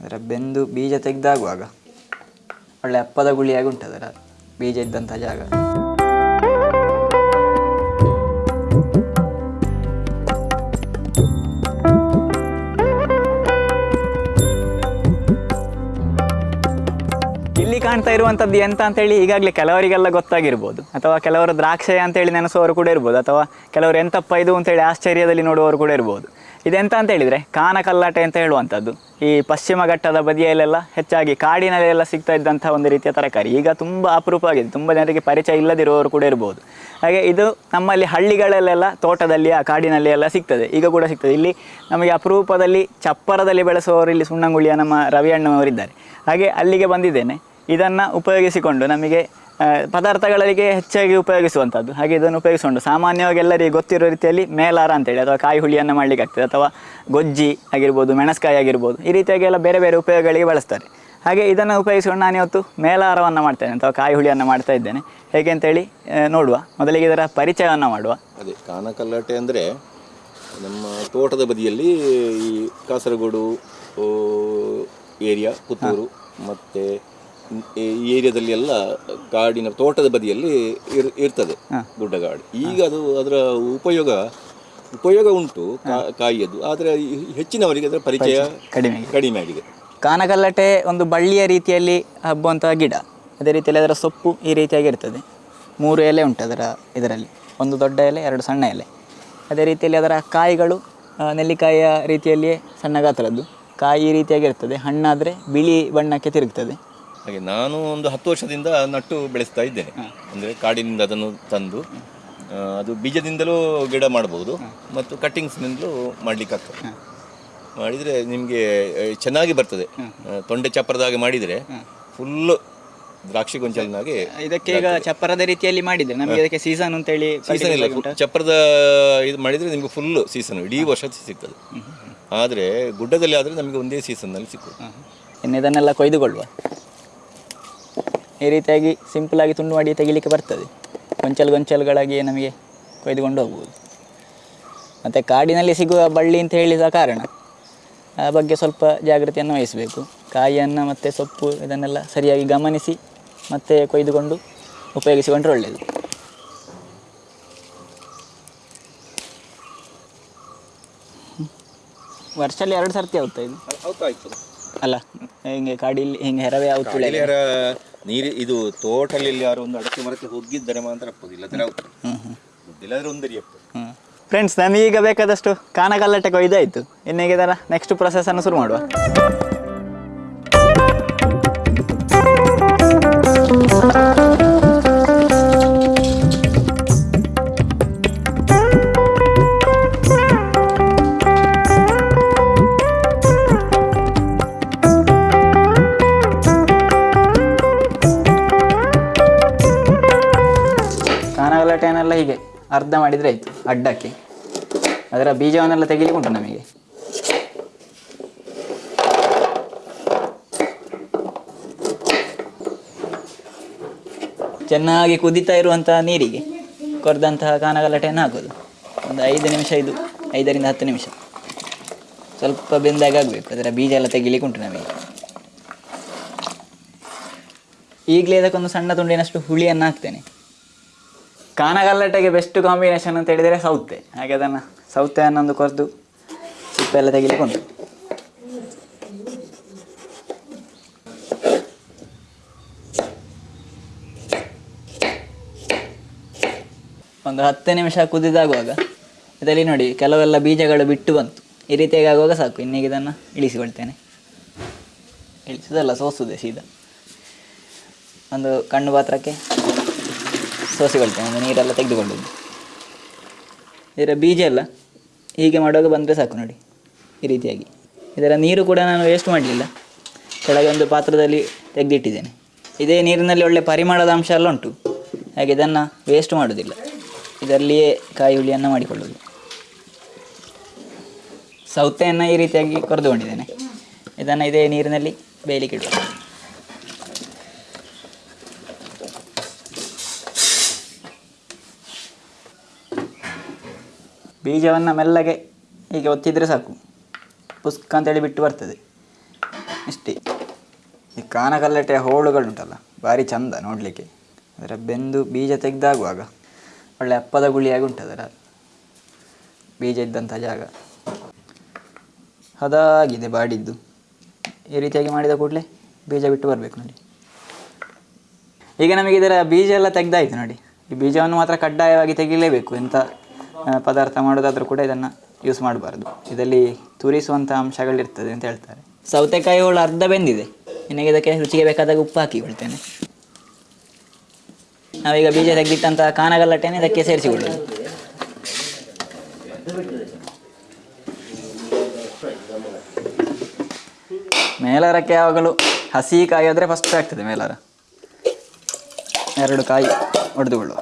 ಅದರ ಬೆಂದು ಬೀಜ ತೆಗೆದಾಗುವಾಗ ಒಳ್ಳೆ ಅಪ್ಪದ ಗುಳಿಯಾಗಿ ಉಂಟು ಅದರ ಬೀಜ ಇದ್ದಂಥ ಜಾಗ. ಇಲ್ಲಿ ಕಾಣ್ತಾ ಇರುವಂಥದ್ದು ಎಂತ ಅಂತೇಳಿ ಈಗಾಗಲೇ ಕೆಲವರಿಗೆಲ್ಲ ಗೊತ್ತಾಗಿರ್ಬೋದು. ಅಥವಾ ಕೆಲವರು ದ್ರಾಕ್ಷೆ ಅಂತೇಳಿ ನೆನೆಸುವವರು ಕೂಡ ಇರ್ಬೋದು. ಅಥವಾ ಕೆಲವರು ಎಂತಪ್ಪ ಇದು ಅಂತೇಳಿ ಆಶ್ಚರ್ಯದಲ್ಲಿ ನೋಡುವವರು ಕೂಡ ಇರ್ಬೋದು. ಇದೆಂತ ಅಂತ ಹೇಳಿದರೆ ಕಾನಕಲ್ಲಾಟೆ ಅಂತ ಹೇಳುವಂಥದ್ದು. ಈ ಪಶ್ಚಿಮ ಘಟ್ಟದ ಬದಿಯಲ್ಲೆಲ್ಲ ಹೆಚ್ಚಾಗಿ ಕಾಡಿನಲ್ಲೆಲ್ಲ ಸಿಗ್ತಾ ಇದ್ದಂಥ ಒಂದು ರೀತಿಯ ತರಕಾರಿ. ಈಗ ತುಂಬ ಅಪರೂಪ ಆಗಿದೆ. ತುಂಬ ಜನರಿಗೆ ಪರಿಚಯ ಇಲ್ಲದಿರುವವರು ಕೂಡ ಇರ್ಬೋದು. ಹಾಗೆ ಇದು ನಮ್ಮಲ್ಲಿ ಹಳ್ಳಿಗಳಲ್ಲೆಲ್ಲ ತೋಟದಲ್ಲಿ, ಆ ಕಾಡಿನಲ್ಲಿ ಎಲ್ಲ ಸಿಗ್ತದೆ. ಈಗ ಕೂಡ ಸಿಗ್ತದೆ. ಇಲ್ಲಿ ನಮಗೆ ಅಪರೂಪದಲ್ಲಿ ಚಪ್ಪರದಲ್ಲಿ ಬೆಳೆಸುವವರು ಇಲ್ಲಿ ಸುಣ್ಣಂಗುಳಿಯ ನಮ್ಮ ರವಿ ಅಣ್ಣನವರಿದ್ದಾರೆ ಹಾಗೆ ಅಲ್ಲಿಗೆ ಬಂದಿದ್ದೇನೆ. ಇದನ್ನು ಉಪಯೋಗಿಸಿಕೊಂಡು ನಮಗೆ ಪದಾರ್ಥಗಳಿಗೆ ಹೆಚ್ಚಾಗಿ ಉಪಯೋಗಿಸುವಂಥದ್ದು ಹಾಗೆ ಇದನ್ನು ಉಪಯೋಗಿಸಿಕೊಂಡು ಸಾಮಾನ್ಯವಾಗಿ ಎಲ್ಲರಿಗೆ ಗೊತ್ತಿರೋ ರೀತಿಯಲ್ಲಿ ಮೇಲಾರ ಅಂತೇಳಿ ಅಥವಾ ಕಾಯಿ ಹುಳಿಯನ್ನು ಮಾಡಲಿಕ್ಕೆ ಆಗ್ತದೆ ಅಥವಾ ಗೊಜ್ಜಿ ಆಗಿರ್ಬೋದು ಮೆಣಸ್ಕಾಯಿ ಆಗಿರ್ಬೋದು ಈ ರೀತಿಯಾಗಿ ಎಲ್ಲ ಬೇರೆ ಬೇರೆ ಉಪಯೋಗಗಳಿಗೆ ಬಳಸ್ತಾರೆ. ಹಾಗೆ ಇದನ್ನು ಉಪಯೋಗಿಸಿಕೊಂಡು ನಾನು ಇವತ್ತು ಮೇಲಾರವನ್ನು ಮಾಡ್ತೇನೆ ಅಥವಾ ಕಾಯಿ ಹುಳಿಯನ್ನು ಮಾಡ್ತಾ ಇದ್ದೇನೆ. ಹೇಗೆ ಅಂತೇಳಿ ನೋಡುವ. ಮೊದಲಿಗೆ ಇದರ ಪರಿಚಯವನ್ನು ಮಾಡುವ. ಅದೇ ಕಾನಕಲ್ಲಾಟೆ ಅಂದರೆ ನಮ್ಮ ತೋಟದ ಬದಿಯಲ್ಲಿ ಈ ಕಾಸರಗೋಡು ಏರಿಯಾ ಪುತ್ತೂರು ಮತ್ತು ಈ ಏರಿಯಾದಲ್ಲಿ ಎಲ್ಲ ಕಾಡಿನ ತೋಟದ ಬದಿಯಲ್ಲಿ ಇರ್ತದೆ ಇರ್ತದೆ ಗುಡ್ಡಗಾಡು ಈಗ ಅದು ಅದರ ಉಪಯೋಗ ಉಪಯೋಗ ಉಂಟು ಕಾಯಿಯದ್ದು ಆದರೆ ಹೆಚ್ಚಿನವರಿಗೆ ಅದರ ಪರಿಚಯ ಕಡಿಮೆ ಕಡಿಮೆ ಆಗಿದೆ. ಕಾನಗಲ್ಲಟೆ ಒಂದು ಬಳ್ಳಿಯ ರೀತಿಯಲ್ಲಿ ಹಬ್ಬುವಂತಹ ಗಿಡ. ಅದೇ ರೀತಿಯಲ್ಲಿ ಅದರ ಸೊಪ್ಪು ಈ ರೀತಿಯಾಗಿ ಇರ್ತದೆ. ಮೂರು ಎಲೆ ಉಂಟು ಅದರ ಇದರಲ್ಲಿ. ಒಂದು ದೊಡ್ಡ ಎಲೆ ಎರಡು ಸಣ್ಣ ಎಲೆ. ಅದೇ ರೀತಿಯಲ್ಲಿ ಅದರ ಕಾಯಿಗಳು ನೆಲ್ಲಿಕಾಯಿಯ ರೀತಿಯಲ್ಲಿಯೇ ಸಣ್ಣ ಗಾತ್ರದ್ದು ಕಾಯಿ ಈ ರೀತಿಯಾಗಿ ಇರ್ತದೆ. ಹಣ್ಣಾದರೆ ಬಿಳಿ ಬಣ್ಣಕ್ಕೆ ತಿರುಗ್ತದೆ. ಹಾಗೆ ನಾನು ಒಂದು ಹತ್ತು ವರ್ಷದಿಂದ ನಟ್ಟು ಬೆಳೆಸ್ತಾ ಇದ್ದೇನೆ. ಅಂದರೆ ಕಾಡಿನಿಂದ ಅದನ್ನು ತಂದು ಅದು ಬೀಜದಿಂದಲೂ ಗಿಡ ಮಾಡ್ಬೋದು ಮತ್ತು ಕಟ್ಟಿಂಗ್ಸ್ನಿಂದಲೂ ಮಾಡಲಿಕ್ಕಾಗ್ತದೆ ಮಾಡಿದರೆ ನಿಮಗೆ ಚೆನ್ನಾಗಿ ಬರ್ತದೆ. ತೊಂಡೆ ಚಪ್ಪರದ ಹಾಗೆ ಮಾಡಿದರೆ ಫುಲ್ಲು ದ್ರಾಕ್ಷಿ ಗೊಂಚಲಿನಾಗೆ ಇದಕ್ಕೆ ಈಗ ಚಪ್ಪರದ ರೀತಿಯಲ್ಲಿ ಮಾಡಿದ್ರೆ ನಮಗೆ ಇದಕ್ಕೆ ಸೀಸನ್ ಅಂತ ಹೇಳಿ ಸೀಸನ್ ಇಲ್ಲ ಚಪ್ಪರದ ಇದು ಮಾಡಿದರೆ ನಿಮಗೆ ಫುಲ್ ಸೀಸನ್ ಇಡೀ ವರ್ಷ ಸಿಗ್ತದೆ. ಆದರೆ ಗುಡ್ಡದಲ್ಲಿ ಆದರೆ ನಮಗೆ ಒಂದೇ ಸೀಸನ್ನಲ್ಲಿ ಸಿಕ್ಕು ಇನ್ನು ಇದನ್ನೆಲ್ಲ ಕೊಯ್ದುಕೊಳ್ಳುವ? ಈ ರೀತಿಯಾಗಿ ಸಿಂಪಲಾಗಿ ತುಂಡು ಮಾಡಿ ತೆಗಿಲಿಕ್ಕೆ ಬರ್ತದೆ. ಗೊಂಚಲು ಗೊಂಚಲುಗಳಾಗಿ ನಮಗೆ ಕೊಯ್ದುಕೊಂಡು ಹೋಗ್ಬೋದು. ಮತ್ತು ಕಾಡಿನಲ್ಲಿ ಸಿಗುವ ಬಳ್ಳಿ ಅಂತ ಹೇಳಿದ ಕಾರಣ ಆ ಬಗ್ಗೆ ಸ್ವಲ್ಪ ಜಾಗೃತಿಯನ್ನು ವಹಿಸಬೇಕು. ಕಾಯಿಯನ್ನು ಮತ್ತು ಸೊಪ್ಪು ಇದನ್ನೆಲ್ಲ ಸರಿಯಾಗಿ ಗಮನಿಸಿ ಮತ್ತೆ ಕೊಯ್ದುಕೊಂಡು ಉಪಯೋಗಿಸಿಕೊಂಡ್ರೆ ಒಳ್ಳೆಯದು ವರ್ಷದಲ್ಲಿ ಎರಡು ಸರ್ತಿ ಆಗ್ತಾ ಇದು? ಅಲ್ಲ ಹಿಂಗೆ ಕಾಡಿಲಿ ಹಿಂಗೆ ಹೆರವೆ ಆಗುತ್ತೆ ನೀರು ಇದು ತೋಟದಲ್ಲಿ ಯಾರು ಒಂದು ಅಡಕೆ ಮರಕ್ಕೆ ಹೋಗಿದ್ದರೆ ಮಾತ್ರ ಅಪ್ಪದು ಇಲ್ಲದ್ರೆ ಇಲ್ಲದ್ರೆ ಒಂದರಿ ಅಪ್ಪದು. ಫ್ರೆಂಡ್ಸ್ ನಮಗೀಗ ಬೇಕಾದಷ್ಟು ಕಾನಗಲ್ಲಟ್ಟೆ ಕೊಯ್ದಾಯಿತು ಇನ್ನೇಗಿದಾರ ನೆಕ್ಸ್ಟ್ ನೆಕ್ಸ್ಟ್ ಪ್ರೊಸೆಸನ್ನು ಶುರು ಮಾಡುವ. ಅರ್ಧ ಮಾಡಿದರೆ ಆಯಿತು, ಅಡ್ಡಕ್ಕೆ. ಅದರ ಬೀಜವನ್ನೆಲ್ಲ ತೆಗಿಲಿಕ್ಕೆ ಉಂಟು ನಮಗೆ. ಚೆನ್ನಾಗಿ ಕುದಿತಾ ಇರುವಂತಹ ನೀರಿಗೆ ಕೊರೆದಂತಹ ಕಾನಗಲಟೆಯನ್ನು ಹಾಕೋದು ಒಂದು ಐದು ನಿಮಿಷ ಇದು, ಐದರಿಂದ ಹತ್ತು ನಿಮಿಷ. ಸ್ವಲ್ಪ ಬೆಂದಾಗ ಆಗಬೇಕು ಅದರ ಬೀಜ ಎಲ್ಲ ತೆಗಿಲಿಕ್ಕೆ ಉಂಟು ನಮಗೆ. ಈಗಲೇ ಅದಕ್ಕೊಂದು ಸಣ್ಣ ತುಂಡಿನಷ್ಟು ಹುಳಿಯನ್ನು ಹಾಕ್ತೇನೆ. ಕಾನಗಲ್ಲಟೆಗೆ ಬೆಸ್ಟ್ ಕಾಂಬಿನೇಷನ್ ಅಂತ ಹೇಳಿದರೆ ಸೌತೆ. ಹಾಗೆ ಅದನ್ನು ಸೌತೆಯನ್ನೊಂದು ಕೊರೆದು ಸಿಪ್ಪೆಲ್ಲ ಉಂಟು ಒಂದು ಹತ್ತು ನಿಮಿಷ ಕುದಿದಾಗುವಾಗ ಇದರಲ್ಲಿ ನೋಡಿ ಕೆಲವೆಲ್ಲ ಬೀಜಗಳು ಬಿಟ್ಟು ಬಂತು. ಈ ರೀತಿಯಾಗಿ ಆಗುವಾಗ ಸಾಕು. ಇನ್ನೀಗ ಇದನ್ನು ಇಳಿಸಿಕೊಳ್ತೇನೆ. ಇಳಿಸೋದಲ್ಲ, ಸೋಸುದೆ ಸೀದಾ. ಒಂದು ಕಣ್ಣು ಪಾತ್ರಕ್ಕೆ ಸೋಸಿಕೊಳ್ತೇನೆ ಒಂದು ನೀರೆಲ್ಲ ತೆಗೆದುಕೊಳ್ಳೋದು ಇದರ ಬೀಜ ಎಲ್ಲ ಹೀಗೆ ಮಾಡುವಾಗ ಬಂದರೆ ಸಾಕು ನೋಡಿ, ಈ ರೀತಿಯಾಗಿ. ಇದರ ನೀರು ಕೂಡ ನಾನು ವೇಸ್ಟ್ ಮಾಡಲಿಲ್ಲ. ಕೆಳಗೆ ಒಂದು ಪಾತ್ರದಲ್ಲಿ ತೆಗೆದಿಟ್ಟಿದ್ದೇನೆ. ಇದೇ ನೀರಿನಲ್ಲಿ ಒಳ್ಳೆ ಪರಿಮಳದ ಅಂಶ ಎಲ್ಲ ಉಂಟು. ಹಾಗೆ ಇದನ್ನು ವೇಸ್ಟ್ ಮಾಡೋದಿಲ್ಲ ಇದರಲ್ಲಿಯೇ ಕಾಯಿ ಹುಳಿಯನ್ನು ಮಾಡಿಕೊಳ್ಳೋದು ಸೌತೆಯನ್ನು ಈ ರೀತಿಯಾಗಿ ಕೊರೆದುಕೊಂಡಿದ್ದೇನೆ. ಇದನ್ನು ಇದೇ ನೀರಿನಲ್ಲಿ ಬೇಯಲಿಕ್ಕೆ ಬೀಜವನ್ನು ಮೆಲ್ಲಗೆ ಹೀಗೆ ಒತ್ತಿದರೆ ಸಾಕು. ಪುಸ್ಕ ಅಂತೇಳಿ ಬಿಟ್ಟು ಬರ್ತದೆ. ಇಷ್ಟೇ. ಈ ಕಾನಕಲ್ಲಟೆಯ ಹೋಳುಗಳುಂಟಲ್ಲ, ಭಾರಿ ಚಂದ ನೋಡಲಿಕ್ಕೆ. ಅದರ ಬೆಂದು ಬೀಜ ತೆಗೆದಾಗುವಾಗ ಒಳ್ಳೆ ಅಪ್ಪದ ಗುಳಿಯಾಗಿ ಉಂಟದರ ಬೀಜ ಇದ್ದಂಥ ಜಾಗ. ಹದಾಗಿದೆ ಬಾಡಿದ್ದು. ಈ ರೀತಿಯಾಗಿ ಮಾಡಿದ ಕೂಡಲೇ ಬೀಜ ಬಿಟ್ಟು ಬರಬೇಕು ನೋಡಿ. ಈಗ ನಮಗೆ ಇದರ ಬೀಜ ಎಲ್ಲ ತೆಗೆದಾಯ್ತು ನೋಡಿ. ಈ ಬೀಜವನ್ನು ಮಾತ್ರ ಕಡ್ಡಾಯವಾಗಿ ತೆಗಿಲೇಬೇಕು ಎಂಥ ಪದಾರ್ಥ ಮಾಡೋದಾದರೂ ಕೂಡ ಇದನ್ನು ಯೂಸ್ ಮಾಡಬಾರ್ದು. ಇದರಲ್ಲಿ ತುರಿಸುವಂಥ ಅಂಶಗಳಿರ್ತದೆ ಅಂತ ಹೇಳ್ತಾರೆ. ಸೌತೆಕಾಯಿ ಹೋಳು ಅರ್ಧ ಬೆಂದಿದೆ. ನಿನಗೆ ಇದಕ್ಕೆ ರುಚಿಗೆ ಬೇಕಾದಾಗ ಉಪ್ಪು ಹಾಕಿಕೊಳ್ತೇನೆ ನಾವೀಗ ಬೀಜ ತೆಗೆದಿಟ್ಟಂಥ ಕಾನಗಲ್ಲಟ್ಟೆನೆ ಇದಕ್ಕೆ ಸೇರಿಸಿಕೊಳ್ಳೋದು ಮೇಲಾರಕ್ಕೆ ಯಾವಾಗಲೂ ಹಸಿ ಕಾಯಿ ಆದರೆ ಫಸ್ಟ್ ಆಗ್ತದೆ ಮೇಲಾರ. ಎರಡು ಕಾಯಿ ಹೊಡೆದುಕೊಳ್ಳುವ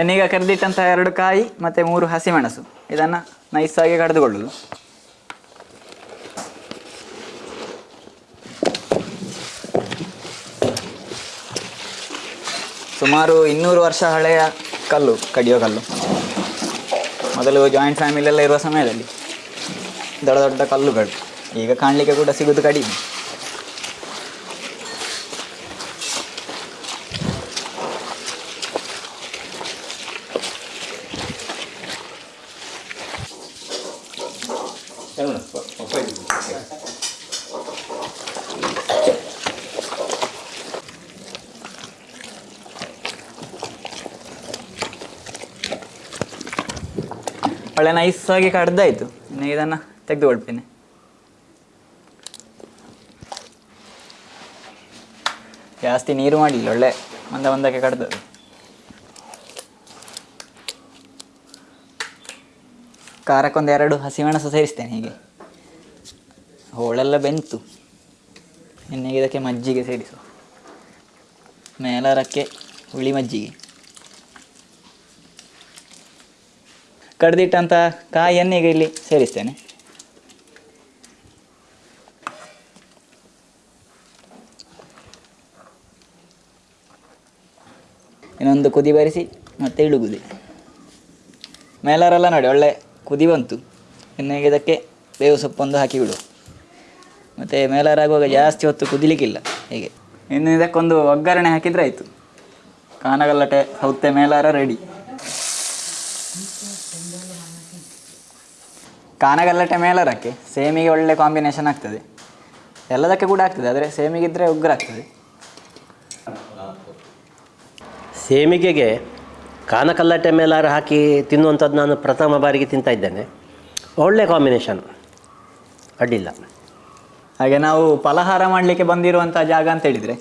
ಇನ್ನೀಗ ಕರೆದಿಟ್ಟಂತಹ ಎರಡು ಕಾಯಿ ಮತ್ತು ಮೂರು ಹಸಿಮೆಣಸು ಇದನ್ನು ನೈಸಾಗಿ ಕಡಿದುಕೊಳ್ಳೋದು. ಸುಮಾರು ಇನ್ನೂರು ವರ್ಷ ಹಳೆಯ ಕಲ್ಲು, ಕಡಿಯೋ ಕಲ್ಲು. ಮೊದಲು ಜಾಯಿಂಟ್ ಫ್ಯಾಮಿಲಿ ಎಲ್ಲ ಇರುವ ಸಮಯದಲ್ಲಿ ದೊಡ್ಡ ದೊಡ್ಡ ಕಲ್ಲುಗಳು. ಈಗ ಕಾಣಲಿಕ್ಕೆ ಕೂಡ ಸಿಗೋದು ಕಡಿಮೆ. ಒಳ್ಳೆ ನೈಸಾಗಿ ಕಡ್ದಾಯಿತು. ಇನ್ನು ಇದನ್ನು ತೆಗೆದುಕೊಳ್ತೇನೆ ಜಾಸ್ತಿ ನೀರು ಮಾಡಿಲ್ಲ ಒಳ್ಳೆ ಮಂದ ಮಂದಕ್ಕೆ ಕಡ್ದದ್ದು. ಖಾರಕ್ಕೊಂದು ಎರಡು ಹಸಿಮೆಣಸು ಸೇರಿಸ್ತೇನೆ ಹೀಗೆ. ಹೋಳೆಲ್ಲ ಬೆಂತು. ಇನ್ನು ಇದಕ್ಕೆ ಮಜ್ಜಿಗೆ ಸೇರಿಸು ಮೇಲಾರಕ್ಕೆ ಹುಳಿ ಮಜ್ಜಿಗೆ. ಕಡ್ದಿಟ್ಟಂಥ ಕಾಯಿಯನ್ನು ಈಗ ಇಲ್ಲಿ ಸೇರಿಸ್ತೇನೆ. ಇನ್ನೊಂದು ಕುದಿ ಬರಿಸಿ ಮತ್ತೆ ಇಳುಗುದಿ. ಮೇಲಾರೆಲ್ಲ ನೋಡಿ, ಒಳ್ಳೆ ಕುದಿ ಬಂತು ಇನ್ನು ಇದಕ್ಕೆ ಬೇವು ಸೊಪ್ಪೊಂದು ಹಾಕಿ ಬಿಡು. ಮತ್ತು ಮೇಲಾರಾಗುವಾಗ ಜಾಸ್ತಿ ಹೊತ್ತು ಕುದಿಲಿಕ್ಕಿಲ್ಲ. ಹೀಗೆ. ಇನ್ನು ಇದಕ್ಕೊಂದು ಒಗ್ಗರಣೆ ಹಾಕಿದರೆ ಆಯಿತು. ಕಾನಗಲ್ಲಟೆ, ಸೌತೆ ಮೇಲಾರ ರೆಡಿ ಕಾನಗಲ್ಲಟೆ ಮೇಲಾರಕ್ಕೆ ಸೇಮಿಗೆ ಒಳ್ಳೆ ಕಾಂಬಿನೇಷನ್ ಆಗ್ತದೆ. ಎಲ್ಲದಕ್ಕೆ ಕೂಡ ಆಗ್ತದೆ, ಆದರೆ ಸೇಮಿಗಿದ್ರೆ ಉಗ್ರ ಆಗ್ತದೆ. ಸೇಮಿಗೆಗೆ ಕಾನಕಲ್ಲಟ್ಟೆ ಮೇಲಾರು ಹಾಕಿ ತಿನ್ನುವಂಥದ್ದು ನಾನು ಪ್ರಥಮ ಬಾರಿಗೆ ತಿಂತಾ ಇದ್ದೇನೆ. ಒಳ್ಳೆ ಕಾಂಬಿನೇಷನ್ ಅಡ್ಡಿಲ್ಲ. ಹಾಗೆ ನಾವು ಫಲಹಾರ ಮಾಡಲಿಕ್ಕೆ ಬಂದಿರುವಂಥ ಜಾಗ ಅಂತ ಹೇಳಿದರೆ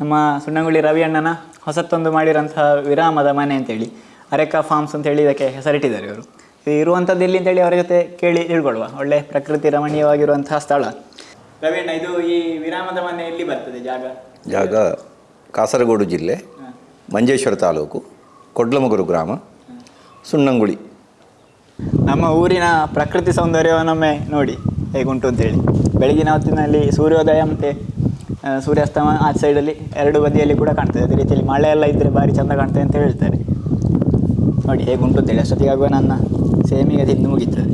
ನಮ್ಮ ಸುಣ್ಣಗುಳಿ ರವಿ ಅಣ್ಣನ ಹೊಸತ್ತೊಂದು ಮಾಡಿರೋಂಥ ವಿರಾಮದ ಮನೆ ಅಂತೇಳಿ ಅರೆಕಾ ಫಾರ್ಮ್ಸ್ ಅಂತೇಳಿ ಇದಕ್ಕೆ ಹೆಸರಿಟ್ಟಿದ್ದಾರೆ ಇವರು. ಇದು ಇರುವಂಥದ್ದು ಎಲ್ಲಿ ಅಂತೇಳಿ ಅವರ ಜೊತೆ ಕೇಳಿ ತಿಳ್ಕೊಳ್ಳುವ. ಒಳ್ಳೆ ಪ್ರಕೃತಿ ರಮಣೀಯವಾಗಿರುವಂತಹ ಸ್ಥಳ. ರವಿ ಅಣ್ಣ ಇದು ಈ ವಿರಾಮದ ಮನೆ ಎಲ್ಲಿ ಬರ್ತದೆ ಜಾಗ? ಜಾಗ ಕಾಸರಗೋಡು ಜಿಲ್ಲೆ ಮಂಜೇಶ್ವರ ತಾಲೂಕು. ಕೊಡ್ಲಮಗುರು ಗ್ರಾಮ, ಸುಣ್ಣಂಗುಳಿ. ನಮ್ಮ ಊರಿನ ಪ್ರಕೃತಿ ಸೌಂದರ್ಯವನ್ನೊಮ್ಮೆ ನೋಡಿ ಹೇಗುಂಟು ಅಂತೇಳಿ. ಬೆಳಗಿನ ಹೊತ್ತಿನಲ್ಲಿ ಸೂರ್ಯೋದಯ ಮತ್ತು ಸೂರ್ಯಾಸ್ತಮ ಆ ಸೈಡಲ್ಲಿ ಎರಡು ಬದಿಯಲ್ಲಿ ಕೂಡ ಕಾಣ್ತದೆ. ಅದೇ ರೀತಿಯಲ್ಲಿ ಮಳೆ ಎಲ್ಲ ಇದ್ದರೆ ಭಾರಿ ಚಂದ ಕಾಣ್ತದೆ ಅಂತ ಹೇಳ್ತಾರೆ. ನೋಡಿ ಹೇಗುಂಟು ಅಂತೇಳಿ. ಅಷ್ಟೊತ್ತಿಗಾಗುವ ನನ್ನ ಸೇಮಿಗೆ ತಿಂದು ಮುಗೀತದೆ.